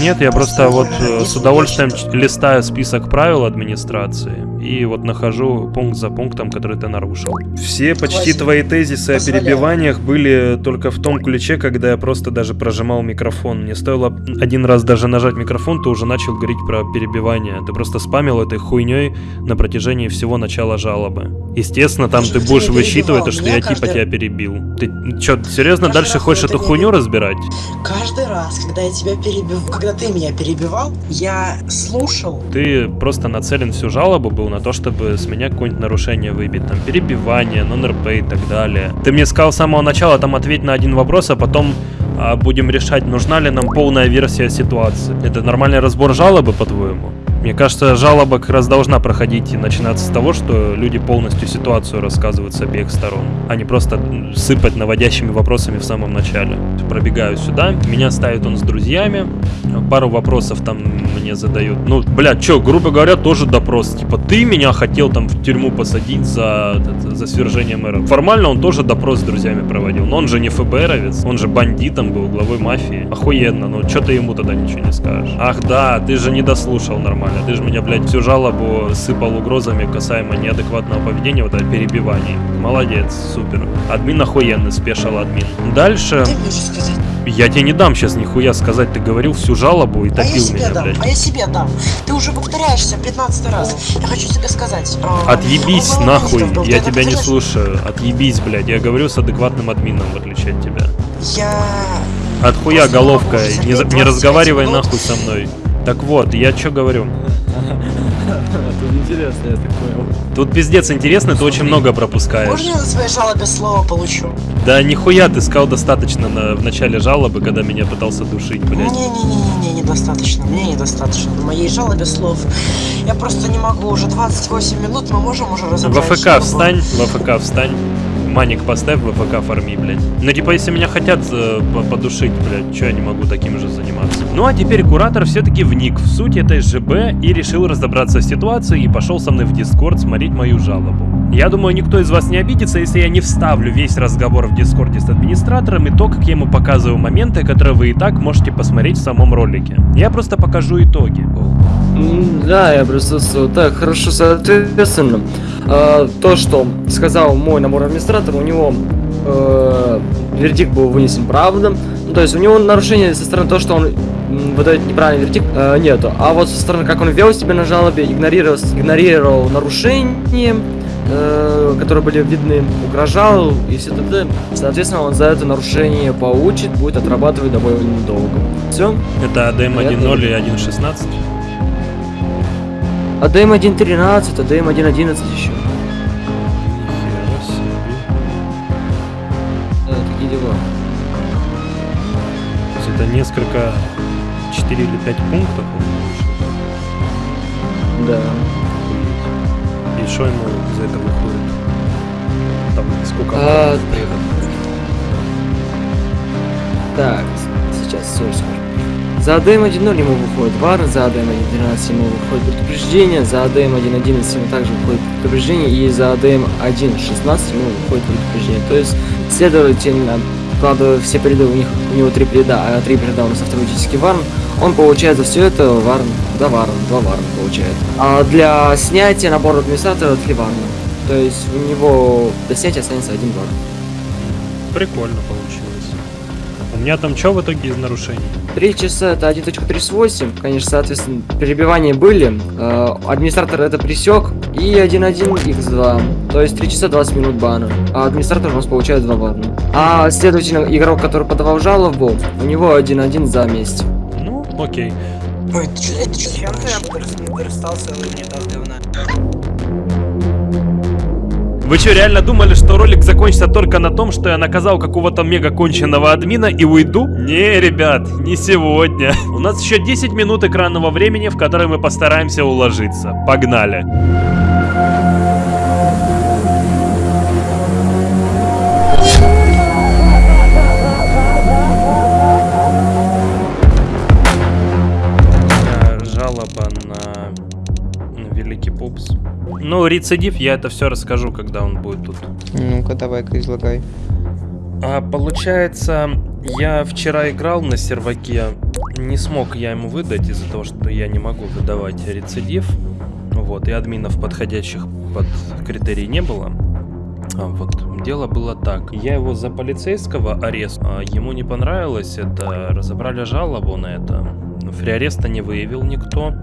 Нет, я просто вот э, с удовольствием листаю список правил администрации и вот нахожу пункт за пунктом, который ты нарушил. Все почти твои тезисы о перебиваниях были только в том ключе, когда я просто даже прожимал микрофон. Мне стоило один раз даже нажать микрофон, ты уже начал говорить про перебивание. Ты просто спамил этой хуйней на протяжении всего начала жалобы. Естественно, там ты будешь высчитывать то, что я типа тебя перебил. Ты что, серьезно дальше хочешь эту хуйню разбирать?
Каждый раз, когда я тебя перебил, когда ты меня перебивал, я слушал.
Ты просто нацелен всю жалобу был на то, чтобы с меня какое-нибудь нарушение выбить, там, перебивание, нон-РП и так далее. Ты мне сказал с самого начала, там, ответь на один вопрос, а потом а, будем решать, нужна ли нам полная версия ситуации. Это нормальный разбор жалобы, по-твоему? Мне кажется, жалоба как раз должна проходить и начинаться с того, что люди полностью ситуацию рассказывают с обеих сторон, а не просто сыпать наводящими вопросами в самом начале. Пробегаю сюда, меня ставит он с друзьями, пару вопросов там мне задают. Ну, блядь, чё, грубо говоря, тоже допрос. Типа, ты меня хотел там в тюрьму посадить за, за свержение мэра. Формально он тоже допрос с друзьями проводил, но он же не ФБРовец, он же бандитом был, главой мафии. Охуенно, ну чё ты ему тогда ничего не скажешь? Ах да, ты же не дослушал нормально. Ты же меня, блядь, всю жалобу сыпал угрозами касаемо неадекватного поведения, вот это перебиваний. Молодец, супер. Админ охуенный, спешил админ. Дальше... Я тебе не дам сейчас нихуя сказать, ты говорил всю жалобу и
А я
топил
себе
меня,
дам,
блядь.
а я себе дам. Ты уже повторяешься 15 раз. Я хочу тебе сказать. а,
Отъебись нахуй,
был,
я тебя не слушаю. Отъебись, блядь, я говорю с адекватным админом, в отличие от тебя.
Я...
Отхуя головка, не, не
25
разговаривай
минут-
нахуй со мной. Так вот, я что говорю?
Тут интересно, я так понял.
Тут пиздец интересно, ты очень много пропускаешь.
Можно я на своей жалобе слово получу?
Да нихуя ты сказал достаточно на, в начале жалобы, когда меня пытался душить, блядь.
Не-не-не-не, недостаточно. Мне недостаточно. На моей жалобе слов. Я просто не могу. Уже 28 минут, мы можем уже
В
разобрать
АФК встань, в АФК встань. Маник поставь, в АФК фарми, блядь. Ну типа, если меня хотят подушить, блядь, что я не могу таким же заниматься? Ну а теперь куратор все-таки вник в суть этой ЖБ и решил разобраться с ситуацией и пошел со мной в Дискорд смотреть мою жалобу. Я думаю, никто из вас не обидится, если я не вставлю весь разговор в Дискорде с администратором и то, как я ему показываю моменты, которые вы и так можете посмотреть в самом ролике. Я просто покажу итоги.
Да, я присутствую. Так, хорошо, соответственно, э, то, что сказал мой набор администратора, у него э, вердикт был вынесен правда. Ну, то есть у него нарушение со стороны того, что он выдает неправильный вердикт, э, нету. А вот со стороны, как он вел себя на жалобе, игнорировал, игнорировал нарушения, э, которые были видны, угрожал и все т.д. Соответственно, он за это нарушение получит, будет отрабатывать довольно долго. Все?
Это АДМ 1.0 и 1.16.
АДМ 1.13, АДМ 1.11 еще. Да, такие дела.
То есть это несколько, 4 или 5 пунктов он.
Да.
И что ему за это выходит? Там сколько
А,
приехал?
Так, сейчас все скажу. За АДМ 1.0 ему выходит вар, за АДМ 1.13 ему выходит предупреждение, за АДМ 1.11 ему также выходит предупреждение, и за АДМ 1.16 ему выходит предупреждение. То есть, следовательно, вкладывая все переды, у них у него три переда, а три переда у нас автоматически варн, он получает за все это варн, да варн, два варна получает. А для снятия набора администратора три варна. То есть у него до снятия останется один варн.
Прикольно получилось. У меня там что в итоге из нарушений?
3 часа это 1.38, конечно, соответственно, перебивания были. Э, администратор это присек. И 1.1 x2. То есть 3 часа 20 минут бана. А администратор у нас получает 2 бана. А следовательно, игрок, который подавал жалобу, у него 1.1 за месть.
Ну, окей.
Ой, это что это что
Чем ты расстался не так давно?
Вы что, реально думали, что ролик закончится только на том, что я наказал какого-то мега конченного админа и уйду? Не, ребят, не сегодня. У нас еще 10 минут экранного времени, в которые мы постараемся уложиться. Погнали. Рецидив, я это все расскажу, когда он будет тут.
Ну-ка, давай-ка излагай.
А, получается, я вчера играл на серваке, не смог я ему выдать из-за того, что я не могу выдавать рецидив. Вот, и админов подходящих под критерии не было. А, вот, дело было так. Я его за полицейского арест, а ему не понравилось это, разобрали жалобу на это. Фриареста не выявил никто.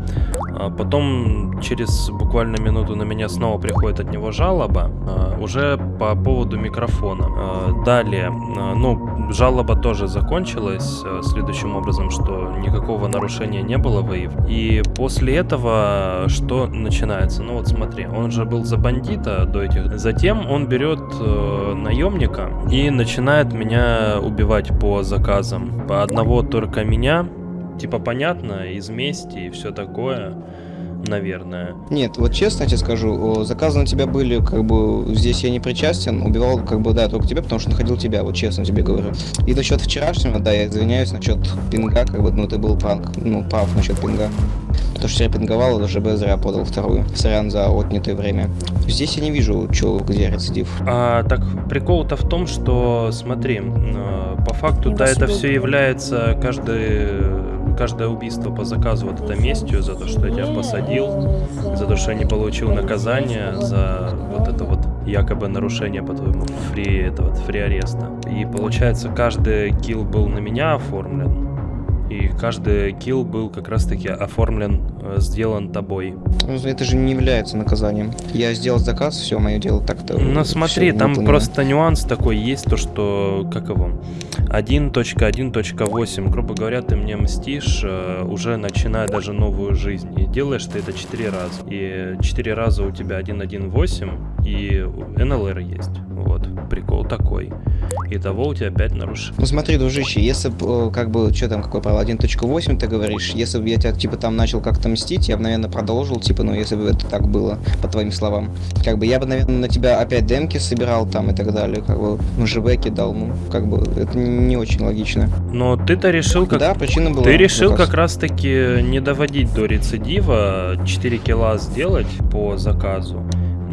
А потом через буквально минуту на меня снова приходит от него жалоба, а, уже по поводу микрофона. А, далее, ну, жалоба тоже закончилась следующим образом, что никакого нарушения не было выяв. И после этого что начинается? Ну вот смотри, он же был за бандита до этих. Затем он берет э, наемника и начинает меня убивать по заказам. По одного только меня типа понятно, из мести и все такое, наверное.
Нет, вот честно я тебе скажу, заказы на тебя были, как бы, здесь я не причастен, убивал, как бы, да, только тебя, потому что находил тебя, вот честно тебе говорю. И насчет вчерашнего, да, я извиняюсь, насчет пинга, как бы, ну, ты был пранк, ну, прав насчет пинга. То, что я пинговал, даже ЖБ зря подал вторую. Сорян за отнятое время. Здесь я не вижу, чё, где рецидив.
А, так, прикол-то в том, что, смотри, э, по факту, да, это все является каждый каждое убийство по заказу вот это местью за то, что я тебя посадил, за то, что я не получил наказание за вот это вот якобы нарушение по твоему фри этого фри ареста. И получается каждый килл был на меня оформлен. И каждый килл был как раз таки оформлен, сделан тобой.
Ну, Это же не является наказанием. Я сделал заказ, все, мое дело так-то.
Ну смотри, там
выполнено.
просто нюанс такой есть, то что, как его, 1.1.8, грубо говоря, ты мне мстишь, э, уже начиная даже новую жизнь. И делаешь ты это 4 раза. И 4 раза у тебя 1.1.8 и НЛР есть. Вот, прикол такой. Итого у тебя 5 нарушений.
Ну смотри, дружище, если бы, э, как бы, что там, какой правило, 1.8 ты говоришь, если бы я тебя, типа, там начал как-то мстить, я бы, наверное, продолжил, типа, ну, если бы это так было, по твоим словам. Как бы, я бы, наверное, на тебя опять демки собирал там и так далее, как бы, ну, ЖБ кидал, ну, как бы, это не очень логично.
Но ты-то решил как...
Да, причина была.
Ты решил как раз-таки не доводить до рецидива, 4 килла сделать по заказу.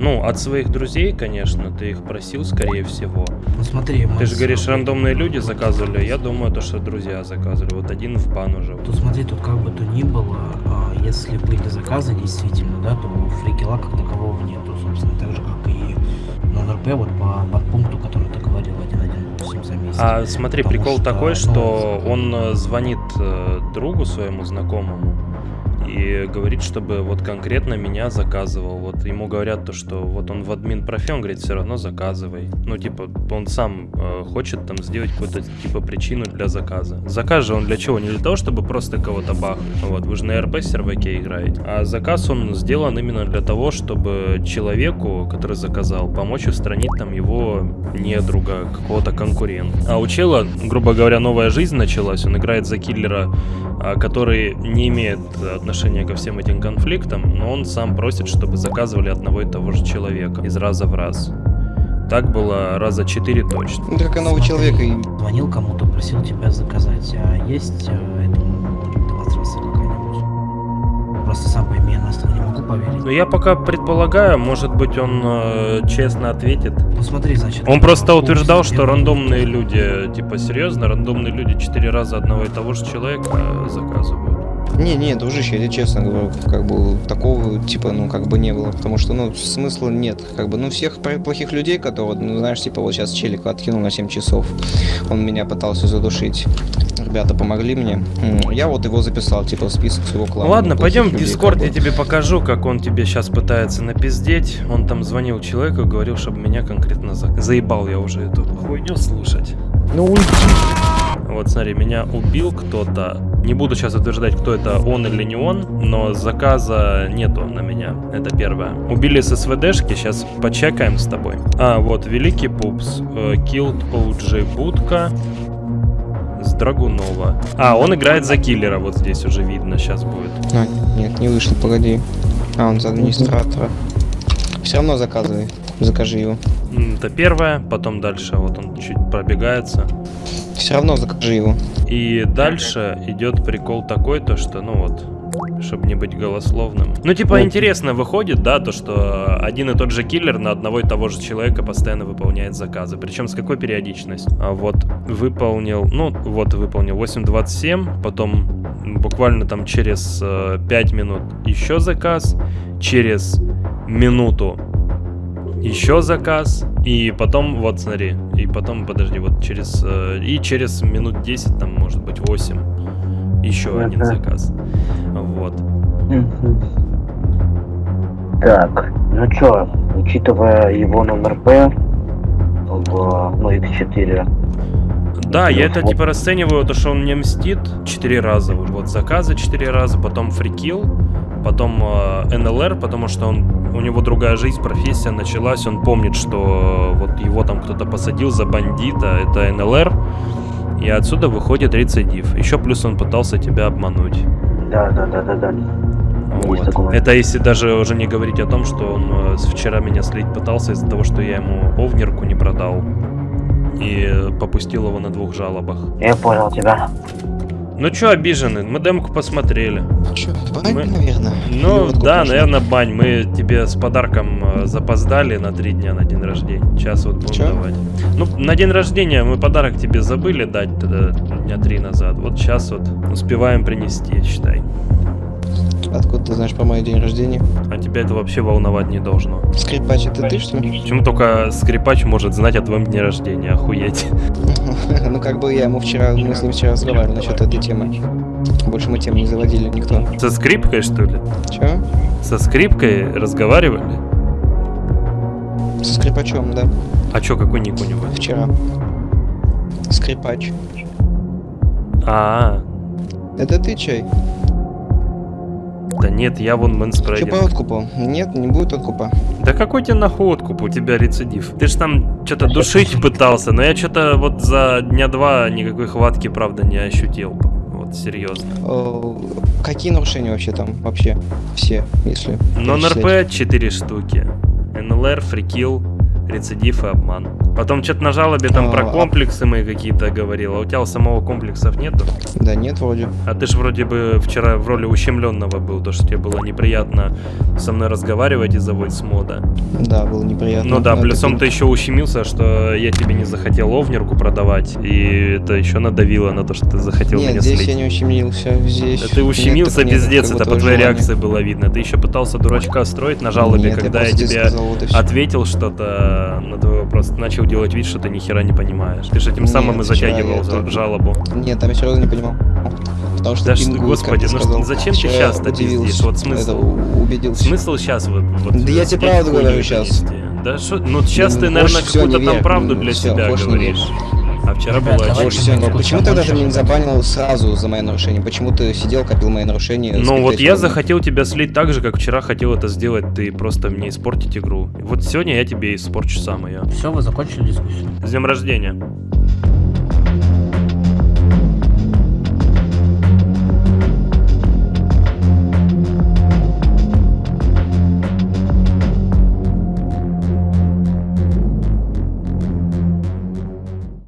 Ну, от своих друзей, конечно, ты их просил, скорее всего.
Ну смотри,
Ты же говоришь, рандомные люди заказывали, я думаю, то, что друзья заказывали. Вот один в бан уже.
Тут смотри, тут как бы то ни было, а, если были заказы действительно, да, то фрикела как такового нету, собственно, так же, как и на НРП, вот по подпункту, который ты говорил, 1.1.8 за месяц.
А смотри,
Потому
прикол
что,
такой,
ну,
что он э, звонит э, другу своему знакомому и говорит, чтобы вот конкретно меня заказывал. Вот ему говорят то, что вот он в админ профи, он говорит, все равно заказывай. Ну, типа, он сам э, хочет там сделать какую-то, типа, причину для заказа. Заказ же он для чего? Не для того, чтобы просто кого-то бахнуть. Вот, вы же на РП серваке играете. А заказ он сделан именно для того, чтобы человеку, который заказал, помочь устранить там его недруга, какого-то конкурента. А у чела, грубо говоря, новая жизнь началась. Он играет за киллера, а, который не имеет отношения ко всем этим конфликтам, но он сам просит, чтобы заказывали одного и того же человека из раза в раз. Так было раза четыре точно.
Ну, как и новый человек, и
Звонил кому-то, просил тебя заказать, а есть э, этому демонстрация какая-нибудь? Просто сам пойми, я на не могу поверить.
Но я пока предполагаю, может быть он э, честно ответит.
Ну смотри, значит...
Он просто утверждал, что рандомные люди, типа серьезно, рандомные люди четыре раза одного и того же человека э, заказывают.
Не, не, дружище, я тебе честно говорю, как бы такого типа, ну, как бы не было, потому что, ну, смысла нет, как бы, ну, всех плохих людей, которые, ну, знаешь, типа, вот сейчас челик откинул на 7 часов, он меня пытался задушить, ребята помогли мне, я вот его записал, типа, в список своего клана.
Ну ладно, пойдем в Дискорд,
как
я
бы.
тебе покажу, как он тебе сейчас пытается напиздеть. Он там звонил человеку, говорил, чтобы меня конкретно за... заебал я уже эту хуйню слушать.
Ну уйди.
Вот смотри, меня убил кто-то. Не буду сейчас утверждать, кто это, он или не он, но заказа нету на меня. Это первое. Убили с СВДшки, сейчас почекаем с тобой. А, вот, Великий Пупс. э, Killed OJ Будка. С Драгунова. А, он играет за киллера, вот здесь уже видно, сейчас будет.
А, нет, не вышел, погоди. А, он за администратора. Все равно заказывай, закажи его.
Это первое, потом дальше, вот он чуть пробегается.
Все равно закажи его.
И дальше идет прикол такой, то что, ну вот, чтобы не быть голословным. Ну, типа, интересно выходит, да, то, что один и тот же киллер на одного и того же человека постоянно выполняет заказы. Причем с какой периодичностью? А вот выполнил, ну, вот выполнил 8.27, потом буквально там через э, 5 минут еще заказ, через минуту еще заказ, и потом, вот смотри, и потом, подожди, вот через, э, и через минут 10, там, может быть, 8, еще один заказ. Вот.
Так, ну чё, учитывая его номер П в ну, X4,
Да, я это типа расцениваю, то, что он мне мстит 4 раза. Вот заказы 4 раза, потом фрикил, потом э, НЛР, потому что он, у него другая жизнь, профессия началась, он помнит, что вот его там кто-то посадил за бандита, это НЛР, и отсюда выходит рецидив. Еще плюс он пытался тебя обмануть.
да, да, да, да, да.
Вот. Это если даже уже не говорить о том, что он э, вчера меня слить пытался из-за того, что я ему овнерку не продал. И э, попустил его на двух жалобах.
Я понял тебя.
Ну чё обижены? Мы демку посмотрели.
Чё, бань,
Мы-
наверное?
Ну
Или
да, наверное, бань. Мы тебе с подарком э, запоздали на три дня на день рождения. Сейчас вот будем
Чё?
давать. Ну, на день рождения мы подарок тебе забыли дать тогда дня три назад. Вот сейчас вот успеваем принести, считай.
Откуда ты знаешь про мой день рождения?
А тебя это вообще волновать не должно.
Скрипач, это ты, что ли?
Почему только скрипач может знать о твоем дне рождения? Охуеть.
Ну, как бы я ему вчера, мы с ним вчера разговаривали насчет этой темы. Больше мы тему не заводили никто.
Со скрипкой, что ли?
Чё?
Со скрипкой разговаривали?
Со скрипачом, да.
А чё, какой ник у него?
Вчера. Скрипач.
А,
Это ты чай?
Да нет, я вон
Чё по
мэнспрейдинг.
откупу? Нет, не будет откупа.
Да какой тебе нахуй откуп? У тебя рецидив. Ты ж там что-то душить пытался, но я что-то вот за дня два никакой хватки, правда, не ощутил. Вот серьезно.
Э, Какие нарушения вообще там? Вообще все, если...
Но
перечислять.
НРП 4 штуки. НЛР, фрикил, рецидив и обман. Потом что-то на жалобе там про
А, а-
комплексы мои какие-то говорил. А у тебя у самого комплексов нету?
Да нет, вроде.
А ты ж вроде бы вчера в роли ущемленного был, то что тебе было неприятно со мной разговаривать из-за voice мода.
Да, было неприятно.
Ну да,
Но
плюсом ты еще ущемился, что я тебе не захотел овнерку продавать, и это еще надавило на то, что ты захотел
Нет,
меня
здесь
слить.
я не ущемился, здесь...
Да ты ущемился
Нет, нет,
пиздец,
бы
это по
твое
твоей
желание.
реакции было видно. Ты еще пытался дурачка строить на жалобе,
Нет, я
когда я,
просто тебе сказал, вот
ответил что-то на твой вопрос, начал делать вид, что ты ни хера не понимаешь. Ты же этим самым и
Нет,
затягивал
я
жалобу.
Нет, там я серьезно не понимал. Потому что
Да
как
господи, ну
сказал.
зачем ты сейчас-то
удивился,
пиздишь? Вот смысл?
это убедился.
Смысл сейчас вот, вот
Да я тебе правду говорю
нести? Да что, ну сейчас
Ну,
ты, наверное, какую-то там правду для себя говоришь. А вчера
Ребят,
было
давайте
не-
Сколько
Почему тогда ты меня не забанил сразу за мои нарушения? Почему ты сидел, копил мои нарушения?
Ну вот я захотел тебя слить так же, как вчера хотел это сделать, ты просто мне испортить игру. Вот сегодня я тебе испорчу сам ее.
Все, вы закончили дискуссию?
С днем рождения.